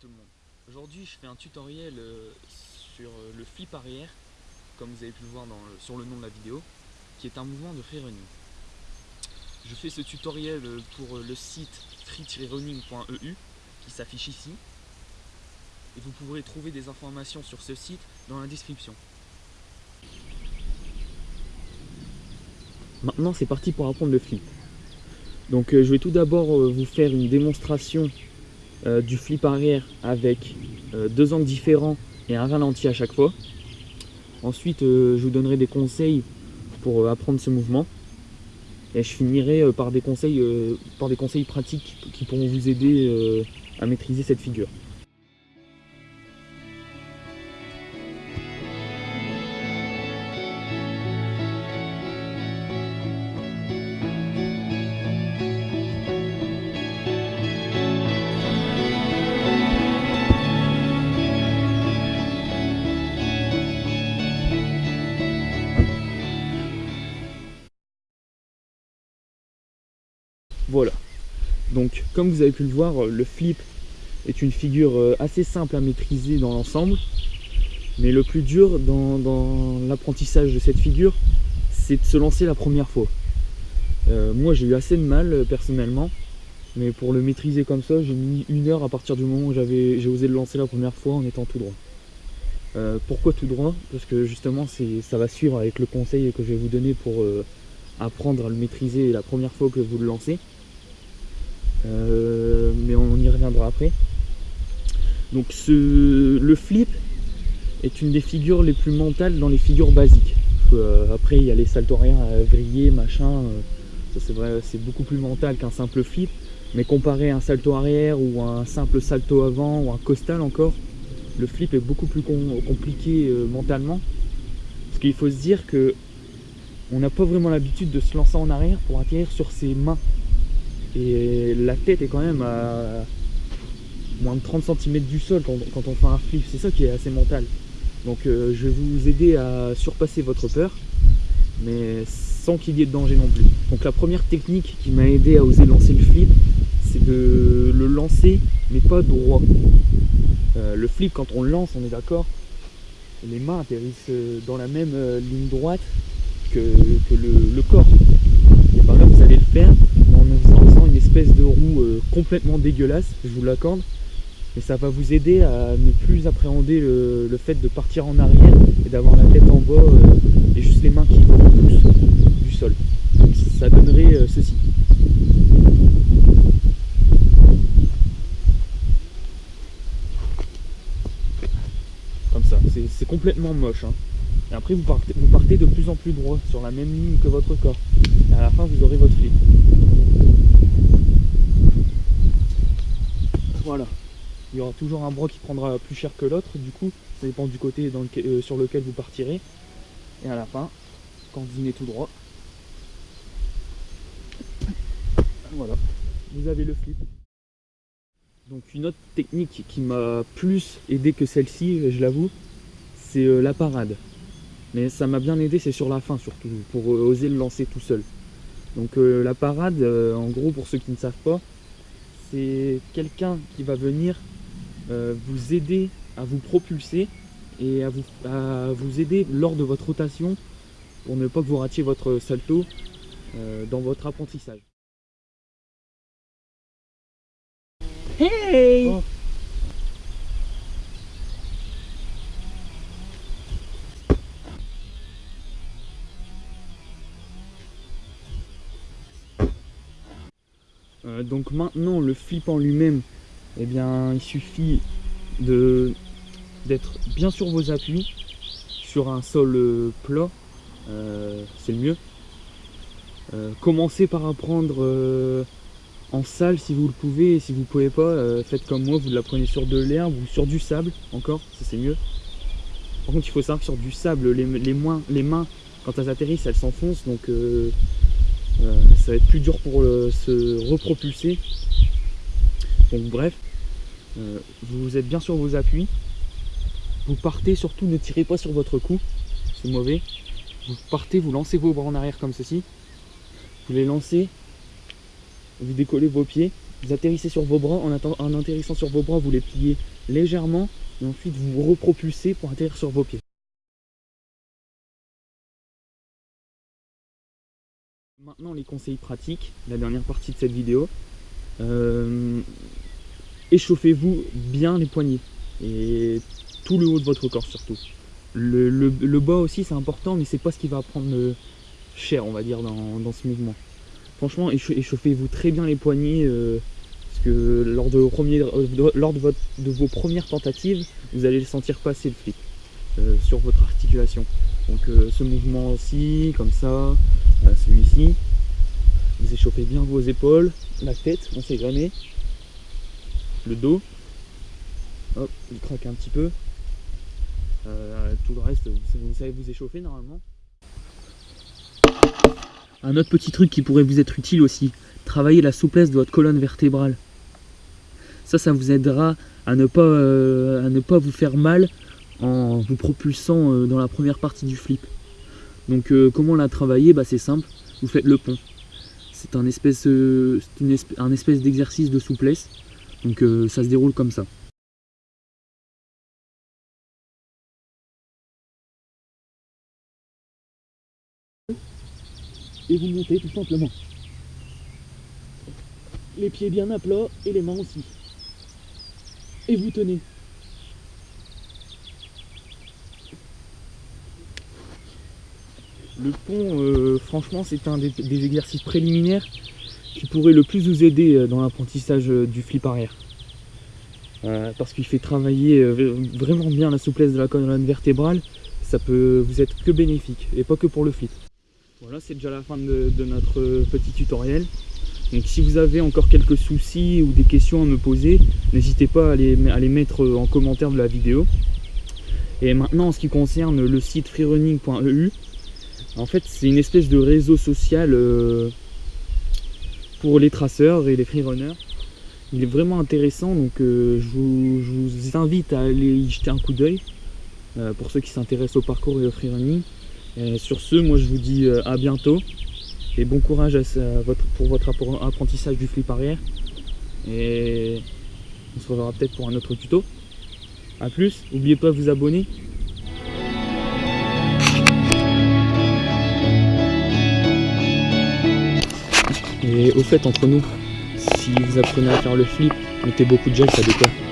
Tout le monde. Aujourd'hui, je fais un tutoriel euh, sur euh, le flip arrière, comme vous avez pu le voir dans le- sur le nom de la vidéo, qui est un mouvement de free running. Je fais ce tutoriel euh, pour le site free-running.eu qui s'affiche ici. Et vous pourrez trouver des informations sur ce site dans la description. Maintenant, c'est parti pour apprendre le flip. Donc, je vais tout d'abord vous faire une démonstration euh, du flip arrière avec euh, deux angles différents et un ralenti à chaque fois. Ensuite, euh, je vous donnerai des conseils pour apprendre ce mouvement. Et je finirai par, des conseils, pratiques qui pourront vous aider à maîtriser cette figure. Voilà. Donc, comme vous avez pu le voir, euh, le flip est une figure euh, assez simple à maîtriser dans l'ensemble. Mais le plus dur dans, l'apprentissage de cette figure, c'est de se lancer la première fois. Euh, moi, j'ai eu assez de mal personnellement. Mais pour le maîtriser comme ça, j'ai mis une heure à partir du moment où j'ai osé le lancer la première fois en étant tout droit. Pourquoi tout droit? Parce que justement, ça va suivre avec le conseil que je vais vous donner pour apprendre à le maîtriser la première fois que vous le lancez. Euh, mais on y reviendra après. Donc le flip est une des figures les plus mentales dans les figures basiques. Euh, après il y a les saltos arrière à vriller, machin. euh, ça c'est vrai, c'est beaucoup plus mental qu'un simple flip. Mais comparé à un salto arrière ou un simple salto avant ou un costal encore, le flip est beaucoup plus com- compliqué euh, mentalement. Parce qu'il faut se dire que on n'a pas vraiment l'habitude de se lancer en arrière pour atterrir sur ses mains. Et la tête est quand même à moins de 30 cm du sol quand, on fait un flip. C'est ça qui est assez mental. Donc euh, je vais vous aider à surpasser votre peur, mais sans qu'il y ait de danger non plus. Donc la première technique qui m'a aidé à oser lancer le flip, c'est de le lancer, mais pas droit. Euh, le flip, quand on le lance, on est d'accord, les mains atterrissent euh, dans la même ligne droite que, le, corps. Et par là, vous allez le faire en une de roue euh, complètement dégueulasse, je vous l'accorde. Mais ça va vous aider à ne plus appréhender le, fait de partir en arrière et d'avoir la tête en bas euh, et juste les mains qui poussent du sol. Ça donnerait euh, ceci. Comme ça, c'est complètement moche. hein. Et après vous partez, vous partez de plus en plus droit sur la même ligne que votre corps. Et à la fin vous aurez votre flip. Voilà. Il y aura toujours un bras qui prendra plus cher que l'autre, du coup, ça dépend du côté euh, sur lequel vous partirez. Et à la fin, quand vous venez tout droit, voilà, vous avez le flip. Donc une autre technique qui m'a plus aidé que celle-ci, je l'avoue, c'est euh, la parade. Mais ça m'a bien aidé, c'est sur la fin surtout, pour euh, oser le lancer tout seul. Donc la parade, en gros, pour ceux qui ne savent pas, c'est quelqu'un qui va venir euh, vous aider à vous propulser et à vous, à vous aider lors de votre rotation pour ne pas que vous ratiez votre salto euh, dans votre apprentissage. Hey Oh. Euh, donc maintenant le flip en lui-même, eh bien il suffit d'être bien sur vos appuis, sur un sol euh, plat, euh, c'est le mieux. Commencez par apprendre en salle si vous le pouvez, et si vous pouvez pas, faites comme moi, vous l'apprenez sur de l'herbe ou sur du sable encore, ça c'est mieux. Par contre il faut savoir que sur du sable, les, mains quand elles atterrissent elles s'enfoncent donc ça va être plus dur pour euh, se repropulser. Donc bref, euh, vous êtes bien sur vos appuis. Vous partez, surtout ne tirez pas sur votre cou, c'est mauvais. Vous partez, vous lancez vos bras en arrière comme ceci. Vous les lancez, vous décollez vos pieds Vous atterrissez sur vos bras, en, en atterrissant sur vos bras, vous les pliez légèrement et ensuite vous repropulsez pour atterrir sur vos pieds. Maintenant les conseils pratiques, la dernière partie de cette vidéo. Euh, échauffez-vous bien les poignets et tout le haut de votre corps surtout. Le, bas aussi c'est important mais c'est pas ce qui va prendre cher on va dire dans, ce mouvement. Franchement échauffez-vous très bien les poignets euh, parce que lors, de, lors de, vos premières tentatives vous allez le sentir passer le euh, sur votre articulation. Donc ce mouvement aussi comme ça, celui-ci. Vous échauffez bien vos épaules, la tête, on sait jamais. Le dos. Hop, il craque un petit peu. Euh, tout le reste, vous savez vous échauffer normalement. Un autre petit truc qui pourrait vous être utile aussi, travailler la souplesse de votre colonne vertébrale. Ça, ça vous aidera à ne pas, euh, vous faire mal en vous propulsant euh, dans la première partie du flip. Donc comment la travailler bah, C'est simple, vous faites le pont. C'est un espèce, un espèce d'exercice de souplesse. Donc ça se déroule comme ça. et vous montez tout simplement. Les pieds bien à plat et les mains aussi. Et vous tenez. Le pont, euh, franchement, c'est un des, exercices préliminaires qui pourrait le plus vous aider euh, dans l'apprentissage euh, du flip arrière. parce qu'il fait travailler vraiment bien la souplesse de la colonne vertébrale, ça peut vous être que bénéfique, et pas que pour le flip. Voilà, c'est déjà la fin de, notre petit tutoriel. Donc si vous avez encore quelques soucis ou des questions à me poser, n'hésitez pas à les, mettre en commentaire de la vidéo. Et maintenant en ce qui concerne le site freerunning.eu, en fait c'est une espèce de réseau social euh, pour les traceurs et les freerunners. Il est vraiment intéressant donc euh, je, vous, invite à aller y jeter un coup d'œil euh, pour ceux qui s'intéressent au parcours et au freerunning sur ce, moi je vous dis à bientôt et bon courage pour votre apprentissage du flip arrière. Et on se reverra peut-être pour un autre tuto. A plus, n'oubliez pas de vous abonner. Et au fait, entre nous, si vous apprenez à faire le flip, mettez beaucoup de gel, ça décolle.